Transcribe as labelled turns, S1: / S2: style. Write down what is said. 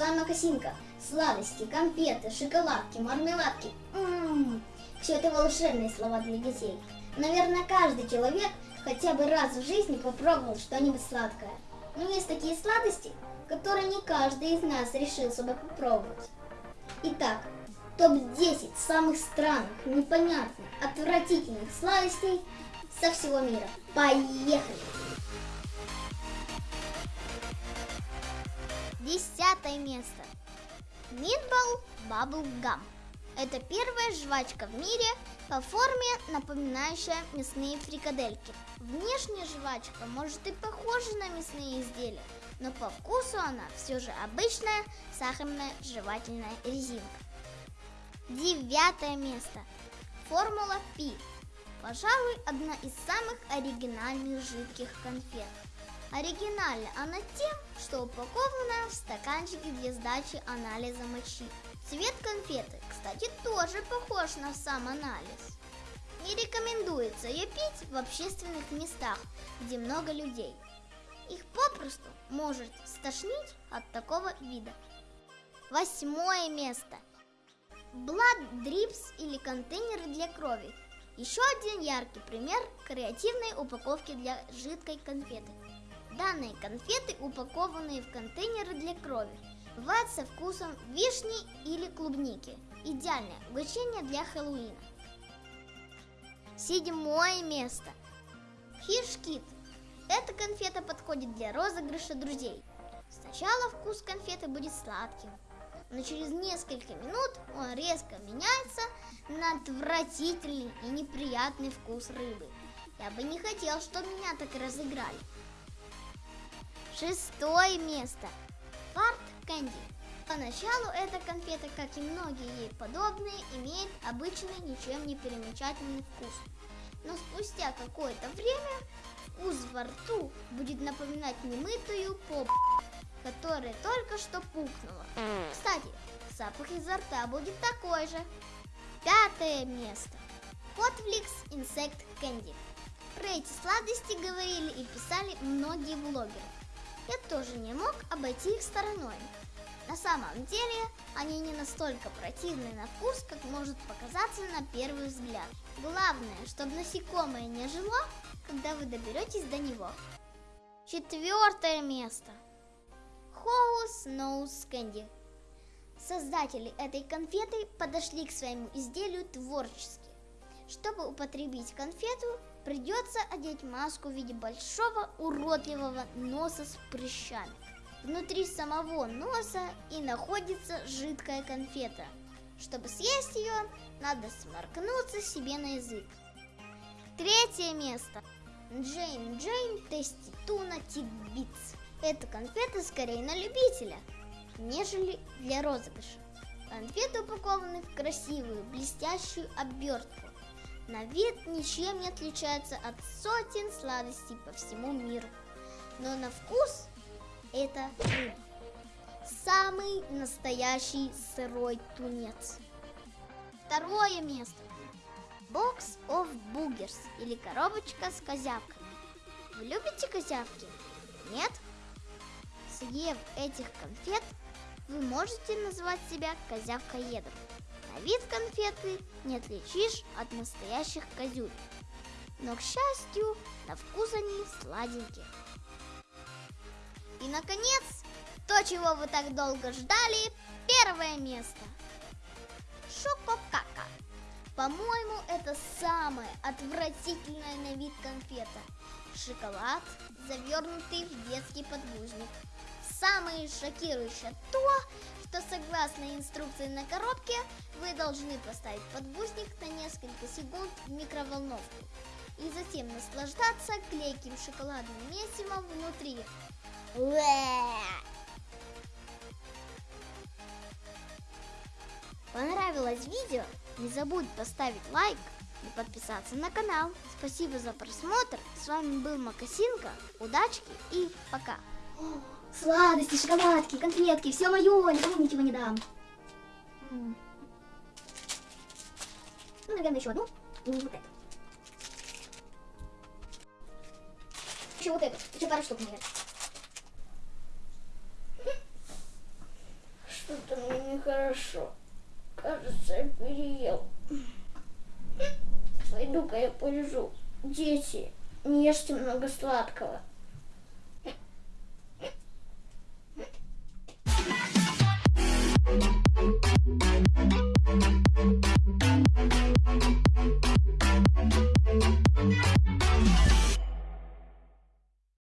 S1: вами Макасинка. Сладости, конфеты, шоколадки, мармеладки. М-м-м. Все это волшебные слова для детей. Наверное, каждый человек хотя бы раз в жизни попробовал что-нибудь сладкое. Но есть такие сладости, которые не каждый из нас решился бы попробовать. Итак, топ-10 самых странных, непонятных, отвратительных сладостей со всего мира. Поехали!
S2: Десятое место. Bubble Gum. Это первая жвачка в мире по форме, напоминающая мясные фрикадельки. Внешне жвачка может и похожа на мясные изделия, но по вкусу она все же обычная сахарная жевательная резинка. Девятое место. Формула Пи. Пожалуй, одна из самых оригинальных жидких конфет. Оригинальна она тем, что упакована в стаканчике для сдачи анализа мочи. Цвет конфеты, кстати, тоже похож на сам анализ. Не рекомендуется ее пить в общественных местах, где много людей. Их попросту может стошнить от такого вида. Восьмое место. Blood Drips или контейнеры для крови. Еще один яркий пример креативной упаковки для жидкой конфеты. Данные конфеты, упакованные в контейнеры для крови, бывают со вкусом вишни или клубники. Идеальное угощение для Хэллоуина. Седьмое место. Фишкит. Эта конфета подходит для розыгрыша друзей. Сначала вкус конфеты будет сладким, но через несколько минут он резко меняется на отвратительный и неприятный вкус рыбы. Я бы не хотел, чтобы меня так разыграли. Шестое место. Фарт Кэнди. Поначалу эта конфета, как и многие ей подобные, имеет обычный ничем не примечательный вкус. Но спустя какое-то время вкус во рту будет напоминать немытую поп, которая только что пукнула. Кстати, запах изо рта будет такой же. Пятое место. Hotflix Insect Candy. Про эти сладости говорили и писали многие блогеры я тоже не мог обойти их стороной. На самом деле, они не настолько противны на вкус, как может показаться на первый взгляд. Главное, чтобы насекомое не жило, когда вы доберетесь до него. Четвертое место. House Nose Candy. Создатели этой конфеты подошли к своему изделию творчески. Чтобы употребить конфету, Придется одеть маску в виде большого уродливого носа с прыщами. Внутри самого носа и находится жидкая конфета. Чтобы съесть ее, надо сморкнуться себе на язык. Третье место. Джейн Джейн Тести Туна Титбитс. Эта конфета скорее на любителя, нежели для розыгрыша. Конфеты упакованы в красивую блестящую обертку. На вид ничем не отличается от сотен сладостей по всему миру. Но на вкус это рыба. Самый настоящий сырой тунец. Второе место. Box of Boogers или коробочка с козявками. Вы любите козявки? Нет? Съев этих конфет, вы можете назвать себя козявкоедом. Вид конфеты не отличишь от настоящих козюль. Но, к счастью, на вкус они сладенькие. И, наконец, то, чего вы так долго ждали, первое место. Шококака. По-моему, это самая отвратительная на вид конфета. Шоколад, завернутый в детский подгузник. Самое шокирующее то, что согласно инструкции на коробке, вы должны поставить подгузник на несколько секунд в микроволновку и затем наслаждаться клейким шоколадным месивом внутри. Понравилось видео? Не забудь поставить лайк и подписаться на канал. Спасибо за просмотр. С вами был Макасинка. Удачки и пока.
S1: Сладости, шоколадки, конфетки, все мое, никому ничего не дам. Ну, наверное, еще одну. И вот эту. Еще вот эту. Еще пару штук, наверное. нехорошо. Кажется, я переел. Пойду-ка я полежу. Дети, не ешьте много сладкого.